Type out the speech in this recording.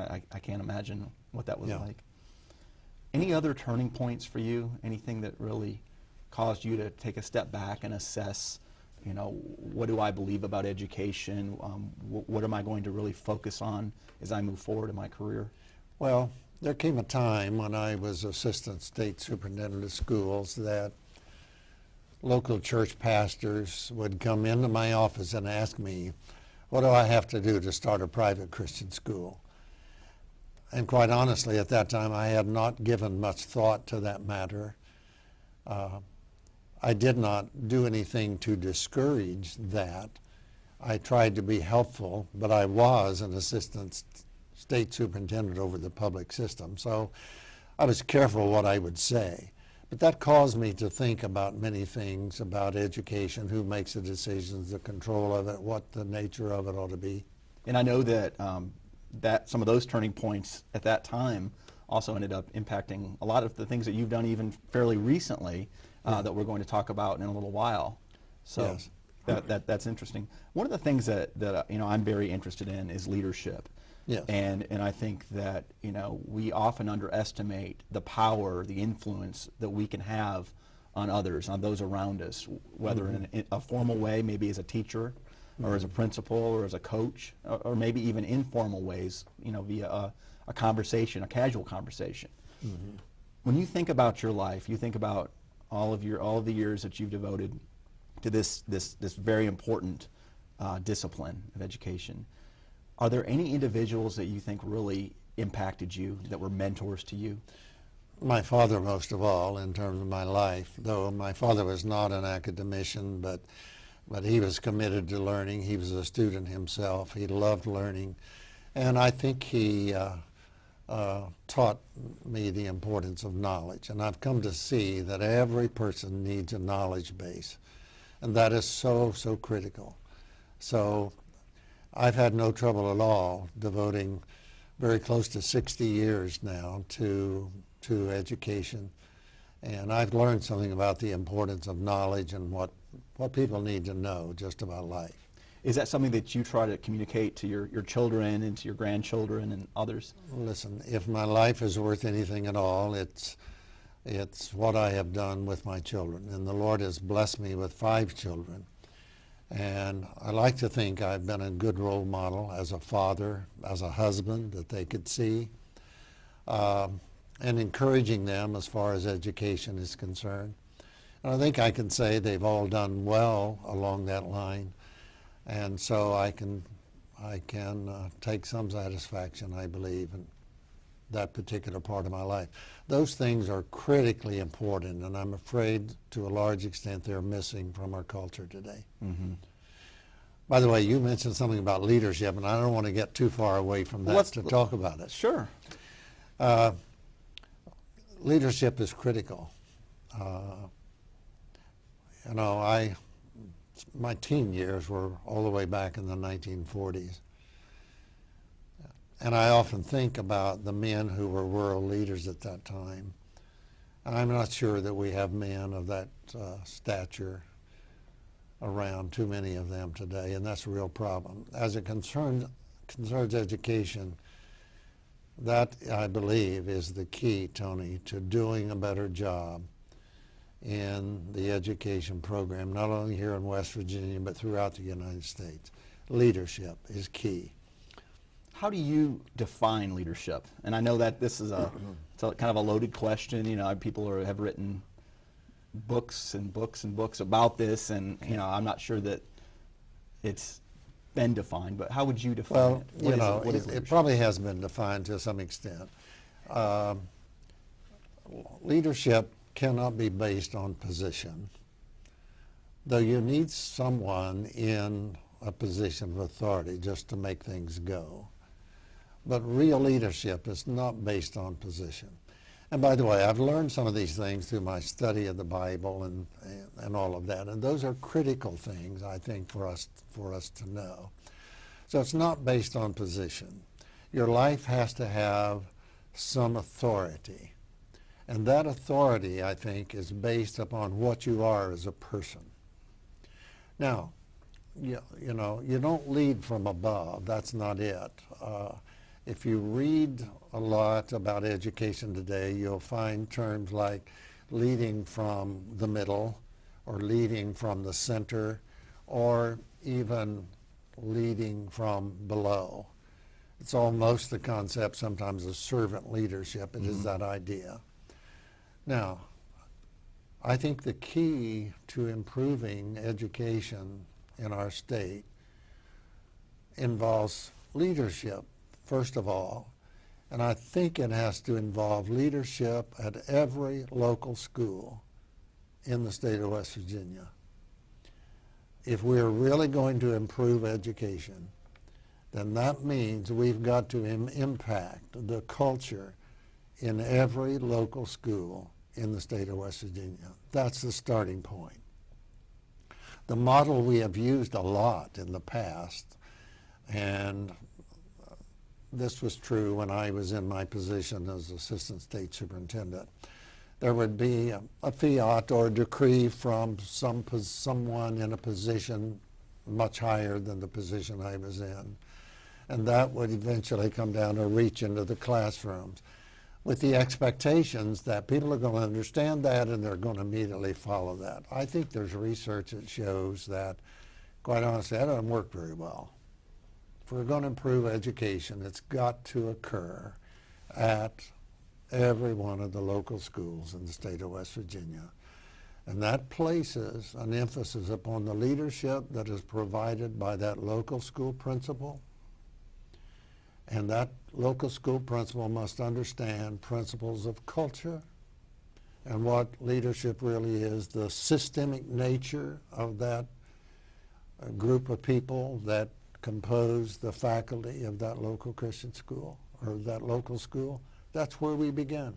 I, I can't imagine what that was Yeah. like. Any other turning points for you? Anything that really caused you to take a step back and assess, you know, what do I believe about education? Um, wh- what am I going to really focus on as I move forward in my career? Well, there came a time when I was assistant state superintendent of schools that local church pastors would come into my office and ask me, what do I have to do to start a private Christian school? And quite honestly, at that time, I had not given much thought to that matter. Uh, I did not do anything to discourage that. I tried to be helpful, but I was an assistant state superintendent over the public system, so I was careful what I would say. But that caused me to think about many things about education, who makes the decisions, the control of it, what the nature of it ought to be. And I know that um, that some of those turning points at that time also ended up impacting a lot of the things that you've done even fairly recently uh, that we're going to talk about in a little while. So Yes. that, that that's interesting. One of the things that that uh, you know I'm very interested in is leadership. Yes. And and I think that you know we often underestimate the power, the influence that we can have on others, on those around us, whether in a, in a formal way, maybe as a teacher, or as a principal, or as a coach, or, or maybe even informal ways, you know, via a, a conversation, a casual conversation. When you think about your life, you think about all of your all of the years that you've devoted to this this this very important uh, discipline of education. Are there any individuals that you think really impacted you, that were mentors to you? my father most of all in terms of my life, though my father was not an academician, but, but he was committed to learning. He was a student himself. He loved learning. And I think he uh, uh, taught me the importance of knowledge. And I've come to see that every person needs a knowledge base. And that is so, so critical. So I've had no trouble at all devoting very close to 60 years now to, to education. And I've learned something about the importance of knowledge and what, what people need to know just about life. Is that something that you try to communicate to your, your children and to your grandchildren and others? Listen, if my life is worth anything at all, it's, it's what I have done with my children. And the Lord has blessed me with five children. And I like to think I've been a good role model as a father, as a husband that they could see, um, and encouraging them as far as education is concerned. And I think I can say they've all done well along that line. And so I can, I can uh, take some satisfaction, I believe, in that particular part of my life. Those things are critically important, and I'm afraid to a large extent they're missing from our culture today. Mm-hmm. By the way, you mentioned something about leadership, and I don't want to get too far away from that let's- to talk about it. Sure. Uh, leadership is critical. Uh, you know, I, my teen years were all the way back in the 1940s. And I often think about the men who were world leaders at that time. I'm not sure that we have men of that uh, stature around, too many of them today, and that's a real problem. As it concerns, concerns education, that, I believe, is the key, Tony, to doing a better job in the education program, not only here in West Virginia, but throughout the United States. Leadership is key. How do you define leadership? And I know that this is a, a kind of a loaded question. You know, people are, have written books and books and books about this, and you know, I'm not sure that it's been defined. But how would you define Well, it? you What is know, it? It, it probably has been defined to some extent. Um, leadership cannot be based on position, though you need someone in a position of authority just to make things go. But real leadership is not based on position. And by the way, I've learned some of these things through my study of the Bible and, and, all of that, and those are critical things, I think, for us, for us to know. So it's not based on position. Your life has to have some authority. And that authority, I think, is based upon what you are as a person. Now, you, you know, you don't lead from above. That's not it. Uh, if you read a lot about education today, you'll find terms like leading from the middle or leading from the center or even leading from below. It's almost the concept sometimes of servant leadership. It is mm-hmm. that idea. Now, I think the key to improving education in our state involves leadership, first of all. And I think it has to involve leadership at every local school in the state of West Virginia. If we're really going to improve education, then that means we've got to Im- impact the culture in every local school in the state of West Virginia. That's the starting point. The model we have used a lot in the past, and this was true when I was in my position as Assistant State Superintendent. There would be a, a fiat or a decree from some someone in a position much higher than the position I was in, and that would eventually come down or reach into the classrooms with the expectations that people are going to understand that and they're going to immediately follow that. I think there's research that shows that, quite honestly, that doesn't work very well. If we're going to improve education, it's got to occur at every one of the local schools in the state of West Virginia. And that places an emphasis upon the leadership that is provided by that local school principal. And that local school principal must understand principles of culture and what leadership really is, the systemic nature of that uh, group of people that compose the faculty of that local Christian school or that local school. That's where we begin.